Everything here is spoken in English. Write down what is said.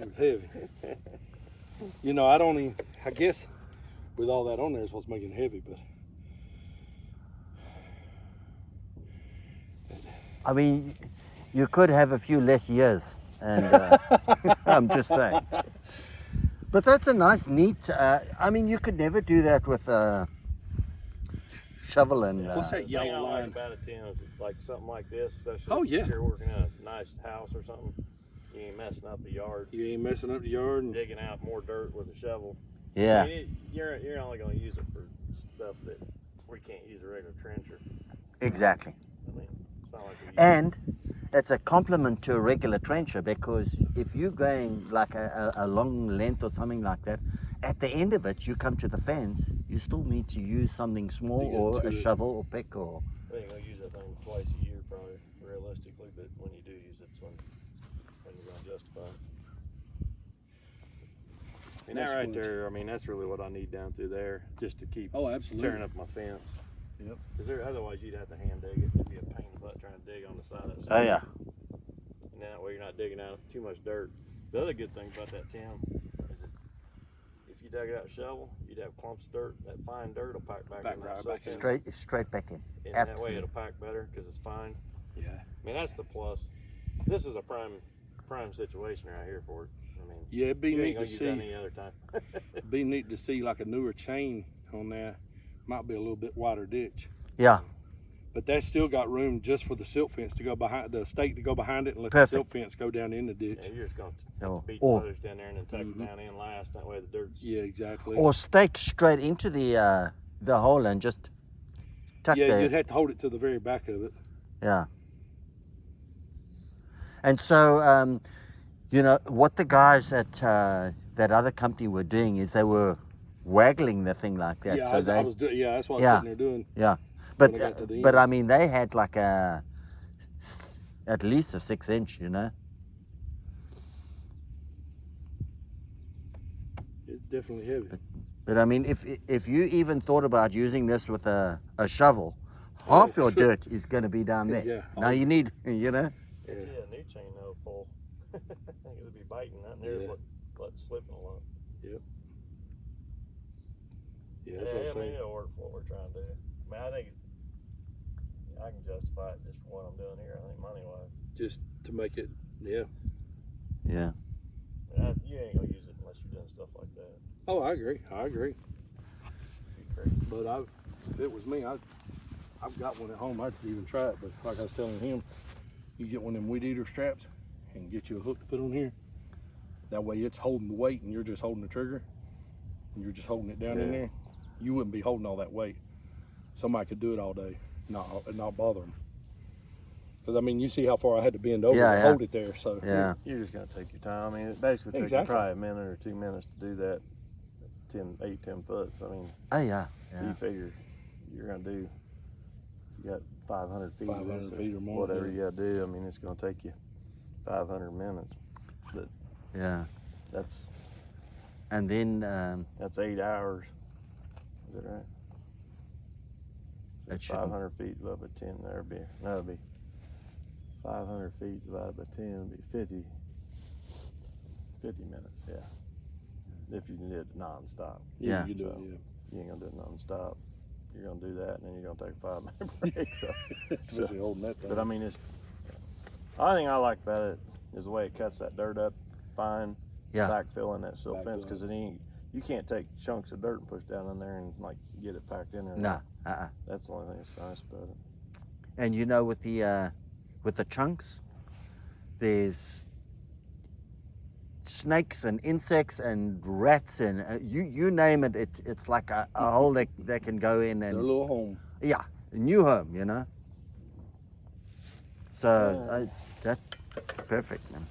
Took heavy. you know, I don't even, I guess with all that on there is what's making it heavy, but I mean, you could have a few less years, and uh, I'm just saying. But that's a nice, neat. Uh, I mean, you could never do that with a shovel and. What's Uh, that The yellow line? about it, Tim, is it's like something like this, especially Oh, if yeah. you're working in a nice house or something, you ain't messing up the yard, You ain't messing up the yard. And, digging out more dirt with a shovel. I yeah, mean, it, you're you're only going to use it for stuff that we can't use a regular trencher. exactly. I mean, it's not like we And it's a complement to a regular trencher because if you're going like a, a, a long length or something like that, at the end of it, you come to the fence, you still need to use something small or a it. shovel or pick or. We ain't gonna use that thing twice a year, probably realistically. But when you do use it, it's when when you're gonna justify it. And that right what- there, I mean, that's really what I need down through there, just to keep oh, absolutely. tearing up my fence. Yep. Cause there, otherwise you'd have to hand dig it. It'd be a pain in the butt trying to dig on the side of it. Oh yeah. And that way you're not digging out too much dirt. The other good thing about that Tim is that if you dug it out with a shovel, you'd have clumps of dirt. That fine dirt will pack back, Back in right that back in. Straight straight back in. And that way it'll pack better because it's fine. Yeah. I mean, that's the plus. This is a prime prime situation right here for it. I mean, Yeah, it'd be you neat gonna to use that see. any other time. Be neat to see like a newer chain on that. Might be a little bit wider ditch. Yeah. But that's still got room just for the silt fence to go behind the stake to go behind it and let Perfect. the silt fence go down in the ditch. yeah, you're just gonna Or, beat the or, others down there and then tuck Mhm. it down in last. That way the dirt's Yeah, exactly. or stake straight into the uh, the hole and just tuck yeah, the you'd have to hold it to the very back of it. Yeah. And so, um, you know, what the guys at uh, that other company were doing is they were waggling the thing like that. yeah, so I was, they, I was do- yeah, that's what I was sitting there doing. Yeah, but I uh, but. I mean, they had like a, at least a six inch, you know. It's definitely heavy. But I mean, if if you even thought about using this with a, a shovel, half your dirt is going to be down there. Yeah. Now you need, you know. yeah. A new chain though pull. I think it'd be biting that near Yeah. what let slipping a lot. Yeah, Yeah, that's what I'm I mean saying. it'll work for what we're trying to do. I mean, I think I can justify it just for what I'm doing here. I think money wise. Just to make it, yeah. Yeah. I mean, I, you ain't gonna use it unless you're doing stuff like that. Oh, I agree. I agree. It'd be crazy. But I, if it was me, I, I've got one at home. I'd even try it. But like I was telling him, you get one of them weed eater straps and get you a hook to put on here. That way, it's holding the weight, and you're just holding the trigger, and you're just holding it down in there. You wouldn't be holding all that weight. Somebody could do it all day, not and not bother them. Because I mean, you see how far I had to bend over Yeah, to yeah. hold it there. So Yeah. You're just gonna take your time. I mean, it basically takes you Exactly. probably a minute or two minutes to do that. 10, 8, 10 foot. So, I mean, Oh yeah. you figure you're gonna do. You got 500 feet. 500 or feet or more, Whatever yeah. you gotta do. I mean, it's gonna take you 500 minutes. But Yeah. That's And then um, that's eight hours. Is that right? That 500 feet divided by 10. There'd be that'd be 500 feet divided by 10 would be 50. 50 minutes. Yeah. If you did it nonstop. Yeah. you do So- it. you ain't gonna do it non-stop. You're gonna do that, and then you're gonna take a five minute break. So, Yeah, especially holding that thing. but I mean, it's. The only thing I like about it is the way it cuts that dirt up fine. Yeah. Backfilling that silt fence because it ain't. You can't take chunks of dirt and push down in there and like get it packed in there. no. Uh-uh. That's the only thing that's nice about it. And you know, with the uh, with the chunks, there's snakes and insects and rats and uh, you you name it. It's it's like a, a hole that that can go in Their and little home. yeah, a new home, you know. So Yeah. uh, that's perfect, man.